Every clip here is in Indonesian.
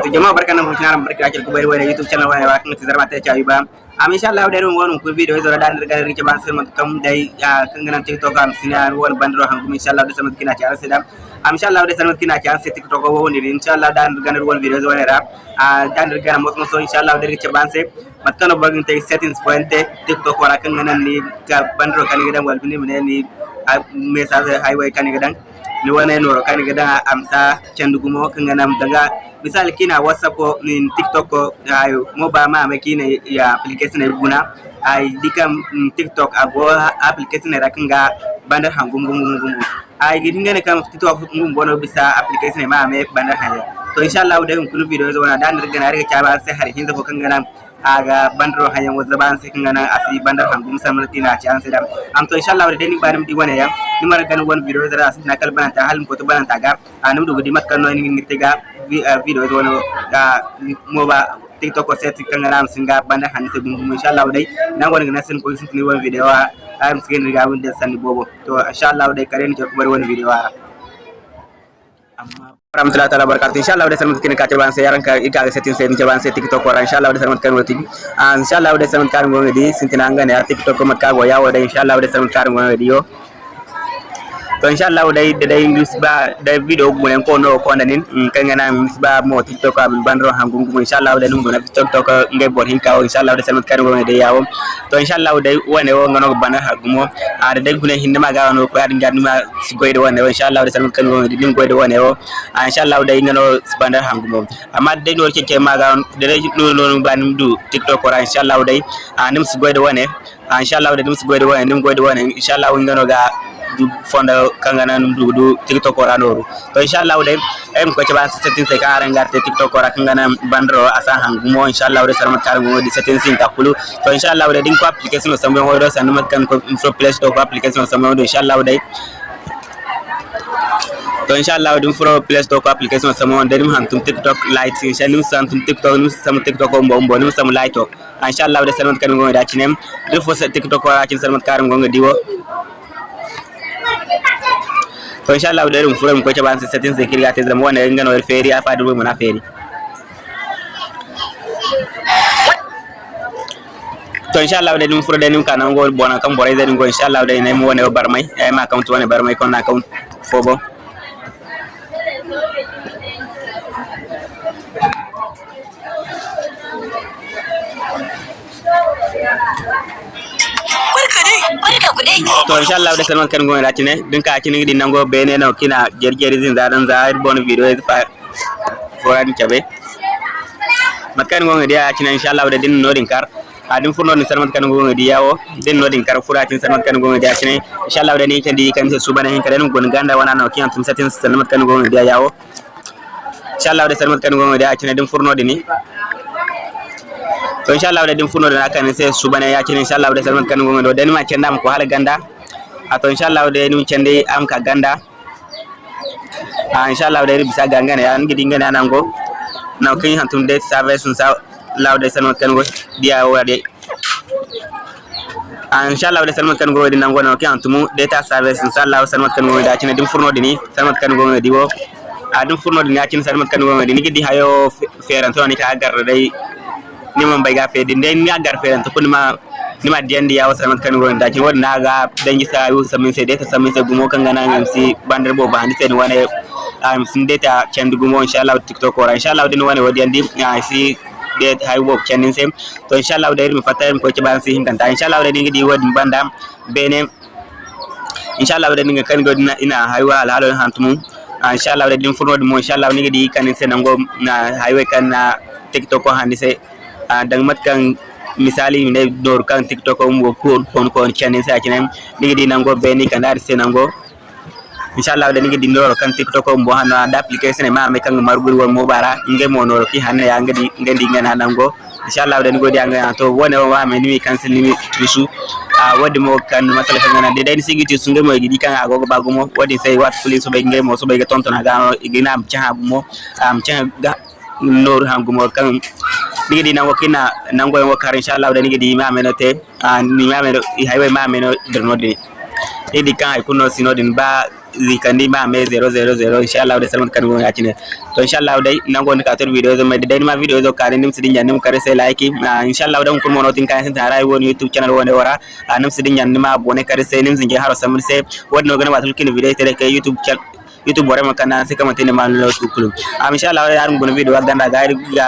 barakatuh jama'a barkan nan kuma barka ake ku bari wani youtube channel wani wa kan mata ta ba am insha Allah da wani ku video zo da dan daga rike ban sai kam dai kan ganan tiktok am sina wani bandro han kuma insha Allah da samat kina ci arsa da am insha Allah da samat kina ci arsa tiktok ko woni insha Allah dan daga wani video zo wani ra dan daga mo so insha Allah da rike ban sai matkano bagin tay settings point tiktok wala kan ganan ni ka bandro kan gidan wal bini ni message highway kan gidan ni wane noro kan gada amsa candugumo kan ganam daga misal kina whatsapp ko ni tiktok ko ayo mo ba ma me kina ya application e guna ay dikam tiktok abo application ra kan ga bandar hangum gum gum gum ay gidi ngene kam tiktok ngum bono bisa application ma me bandar haya to inshallah da kun video zo na dan riga na riga ta ba sai har hinza ko kan ganam aga bandro hayan wa zaban sai kan ganan asi bandar hangum samar tina ci an sidam am to inshallah wa deni barim di wane ya. Ni mara gan won video zara asin na kalban ta halim ko to banan ta gar anum ah, do gudi makkan no ni ngirte ga ah, video wono ah, mo ba tiktok ko set kan ganan am singa bandar han sai bungum inshallah wa dai na gon ganan sin ko sin ni won video am sin ga won da san bobo. To inshallah wa dai karen ko bar won video warahmatullahi taala wabarakatuh inshallah udah selamat kini kaca bangsa yaran ka ika ga setting setting bangsa tiktok ora inshallah udah selamat kan wati inshallah udah selamat kan ngonga di sintina ngane ya tiktok ko mat ka go inshallah udah selamat kan ngonga di yo to inshallah day day misba day video gulen ko no ko nanin kan ngana misba mo tiktok am bandro ham gum inshallah day num gona tiktok ngay bor hin kaw inshallah day selamat kan ngonga de yawo to inshallah day wane wo ngano bana hagumo ada day gulen hin ma ga no ko adi ngani ma goyde wane inshallah day selamat kan ngonga di nim goyde wane wo inshallah day ngano bandar ham gum amma day no ke ke ma ga day no no banim du tiktok ora inshallah day anim goyde wane inshallah day su goyde wane nim goyde wane inshallah ngano ga fonda kangana num tiktok ora noru to inshallah de em ko ci ban setting se kara ngarte tiktok ora kangana bandro asa hangumo inshallah de sarmat kar mo di setting sin takulu to inshallah de din ko application so mo do sanu mat kan ko so play store application so mo do inshallah de to inshallah dum furo play store ko application so mo de dum han tum tiktok lite inshallah sam tum tiktok num sam tiktok ko mbo mbo num sam lite to. Inshallah de sarmat kan ngo da cinem de fo tiktok ora cin sarmat kar ngo diwo kwa insha Allah dare mfure mkwecha bansi settings ekiri ate zama wana ngano elferi afa dubwe muna feri to insha Allah dare mfure dare mka na ngo bona kan bora dare ngo insha Allah dare na mu wana barmai eh ma account wana barmai kon account fobo Yeah. To inshallah da salman kan gona tine. Din ka kini din nango bene no kina jerjeri zin zadan zahir bon video e fa foran chabe matkan gona dia kina inshallah da din no din kar. Adin furno ni salman kan gona dia yawo. Din no din kar furatin salman kan gona dia kine inshallah da ni kan di kan se subana hin karen gon ganda wana no kiyan tum satin salman kan gona dia yawo. Inshallah da salman kan gona dia kine din furno dini. To inshallah da din funo da kan sai su bana ya kin inshallah da salman kan gonga do dani ma kenda ko hala ganda. A to inshallah da ni kende am ka ganda. A inshallah da bisa ganga ne an gidi ngana nan go na kin han tun de service sun sa law da salman kan go dia wade a inshallah da salman kan go din nan go na kin tumu data service sun sa law salman kan da kin din furno dini salman kan go di wo a din furno din ya kin salman kan go dini gidi hayo feran to ni ka gar dai ni niman bai gafe din den ya garfe ran to kunma nima diyan ya wasa mat kan wurin ɗakin. Wani na ga dan gisa yu samin sai data samin sai gumo kan gana MC bandar bo bandi sai wani am sun data can gumo insha Allah TikTok ora. Insha Allah din wani wadiyan di si det hay wo chenin sem to insha Allah dai mi fatan ko ci ban si hin kanta. Insha Allah dai ngi di wadi banda bene. Insha Allah dai ngi kan godina ina haywa alhalo hantumu insha Allah dai din furno mo insha Allah ngi di kan sen ngo na highway kan na TikTok ko handi sai. Dang mat kan misali ne dor kan tiktok um go kon kon kon channel sa channel. Nigi di nango be ni kan dar se nango inshallah da nigi di dor kan tiktok um bo hana da application ma me kan margul won mo bara. Nge mo no ki hanne ya ngadi ngadi ngana nango inshallah da nigo di anga to wone wa me ni cancel ni tusu. A wadi mo kan masala kan ngana. De dai sigi tusu nge mo gidi kan agogo bagu mo. Wadi sai wat police be nge mo so be ga tonton ga igina am cha mo. Am cha ga nor hangumo kan nigi di nango kina nango yango wakar inshallah da nigi di ma meno te ni ma meno i haywe ma meno derno di idi kan ay kuno sino din ba zikandi ma me 000 inshallah da salman kan gon yacine to inshallah dai nango ni kator video zo mai dai video zo kare nim sidin jannim kare sai like inshallah dan kun mono tin kan sin tarai woni youtube channel woni wara nim sidin jannim ma abone kare sai nim zinge haro samir sai wodno gana watul kin video tere youtube channel itu bore makana se kama tene man lo shukulu amsha ah, la yar gun video ganda gaari ga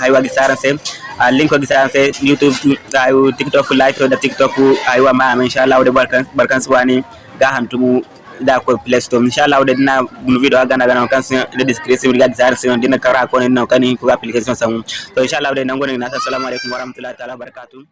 hay wagi saran se ah, link wagi saran se youtube ah, ay tiktok like da tiktok ay wa ma insha Allah de barkan barkan suwani ga hantumu da ko play store. Insha Allah da dina gun video ganda ganda kan se da description ga saran se dina kara ko ne na kan ko application sam to insha Allah da nan gun na assalamu alaikum warahmatullahi taala barakatuh